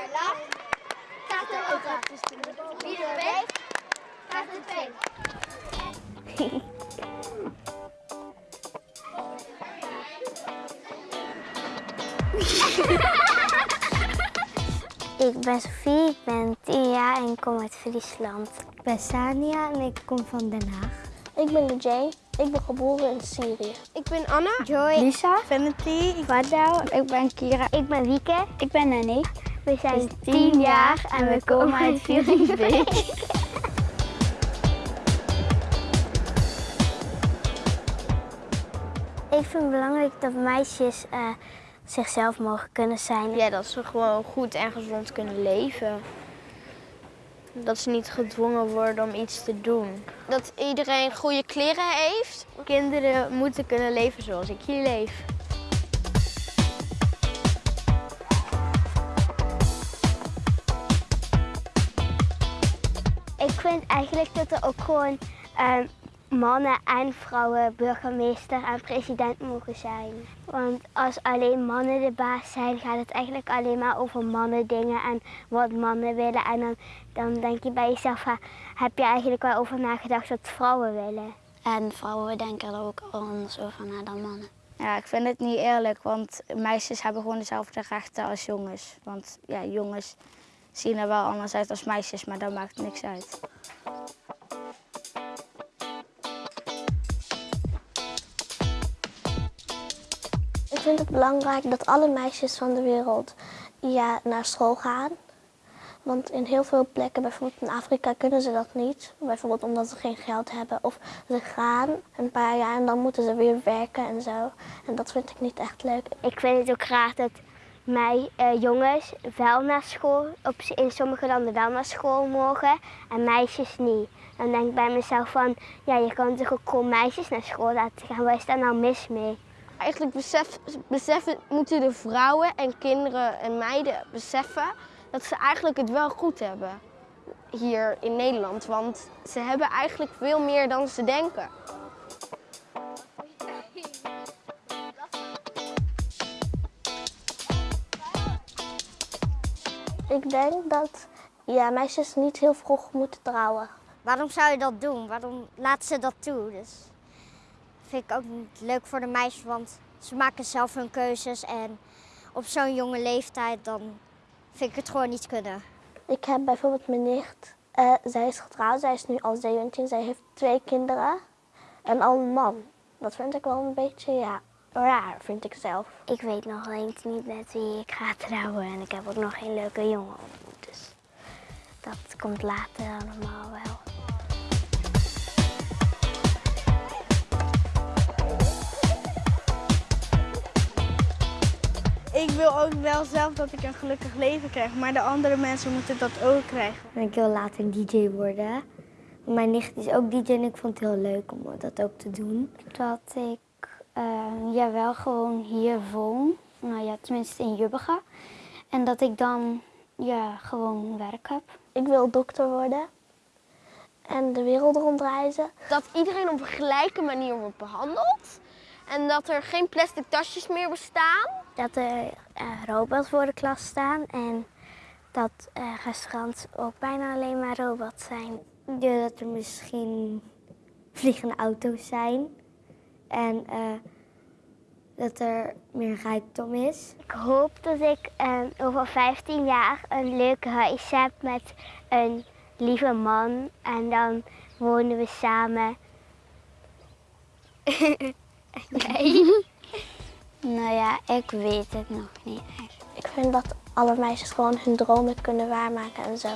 er lacht, gaat er ook wat. Wie er weet, gaat er twee. Ik ben Sofie, ik ben 10 jaar en ik kom uit Friesland. Ik ben Sania en ik kom van Den Haag. Ik ben Jay. Ik ben geboren in Syrië. Ik ben Anna. Joy, Lisa, Vanity, Vardau, ik ben Kira. ik ben Wieke. Ik ben Annie. We zijn 10 10 jaar en we komen uit Vierlingsbeek. Ik vind het belangrijk dat meisjes eh, zichzelf mogen kunnen zijn. Ja, dat ze gewoon goed en gezond kunnen leven. Dat ze niet gedwongen worden om iets te doen. Dat iedereen goede kleren heeft. Kinderen moeten kunnen leven zoals ik hier leef. Ik vind eigenlijk dat er ook gewoon ehm, mannen en vrouwen burgemeester en president mogen zijn. Want als alleen mannen de baas zijn, gaat het eigenlijk alleen maar over mannen dingen en wat mannen willen. En dan, dan denk je bij jezelf, "Ha, heb je eigenlijk wel over nagedacht wat vrouwen willen? En vrouwen denken er ook anders over na dan mannen. Ja, ik vind het niet eerlijk, want meisjes hebben gewoon dezelfde rechten als jongens. Want ja, jongens zien er wel anders uit als meisjes, maar dat maakt niks uit. Ik vind het belangrijk dat alle meisjes van de wereld ja, naar school gaan. Want in heel veel plekken, bijvoorbeeld in Afrika, kunnen ze dat niet. Bijvoorbeeld omdat ze geen geld hebben. Of ze gaan een paar jaar en dan moeten ze weer werken en zo. En dat vind ik niet echt leuk. Ik vind het ook graag dat mij eh, jongens wel naar school, op, in sommige landen wel naar school mogen en meisjes niet. Dan denk ik bij mezelf van, ja je kan toch ook gewoon meisjes naar school laten gaan, waar is daar nou mis mee? Eigenlijk besef, beseffen, moeten de vrouwen en kinderen en meiden beseffen dat ze eigenlijk het wel goed hebben hier in Nederland. Want ze hebben eigenlijk veel meer dan ze denken. Ik denk dat ja, meisjes niet heel vroeg moeten trouwen. Waarom zou je dat doen? Waarom laten ze dat toe? Dus vind ik ook niet leuk voor de meisjes, want ze maken zelf hun keuzes en op zo'n jonge leeftijd dan vind ik het gewoon niet kunnen. Ik heb bijvoorbeeld mijn nicht. eh, zij is getrouwd, zij is nu al 17. Zij heeft twee kinderen en al een man. Dat vind ik wel een beetje, ja, raar, vind ik zelf. Ik weet nog eens niet met wie ik ga trouwen en ik heb ook nog geen leuke jongen ontmoet. Dus dat komt later allemaal wel. Wil ook wel zelf dat ik een gelukkig leven krijg, maar de andere mensen moeten dat ook krijgen. En ik wil later een DJ worden. Mijn nicht is ook DJ en ik vond het heel leuk om dat ook te doen. Dat ik eh, ja, wel gewoon hier woon. Nou ja, tenminste in Jubbega. En dat ik dan ja, gewoon werk heb. Ik wil dokter worden en de wereld rondreizen. Dat iedereen op een gelijke manier wordt behandeld. En dat er geen plastic tasjes meer bestaan. Dat er eh, robots voor de klas staan en dat eh, restaurants ook bijna alleen maar robots zijn. Ja, dat er misschien vliegende auto's zijn en eh, dat er meer rijkdom is. Ik hoop dat ik over 15 jaar een leuk huis heb met een lieve man en dan wonen we samen. Nou ja, ik weet het nog niet echt. Ik vind dat alle meisjes gewoon hun dromen kunnen waarmaken en zo.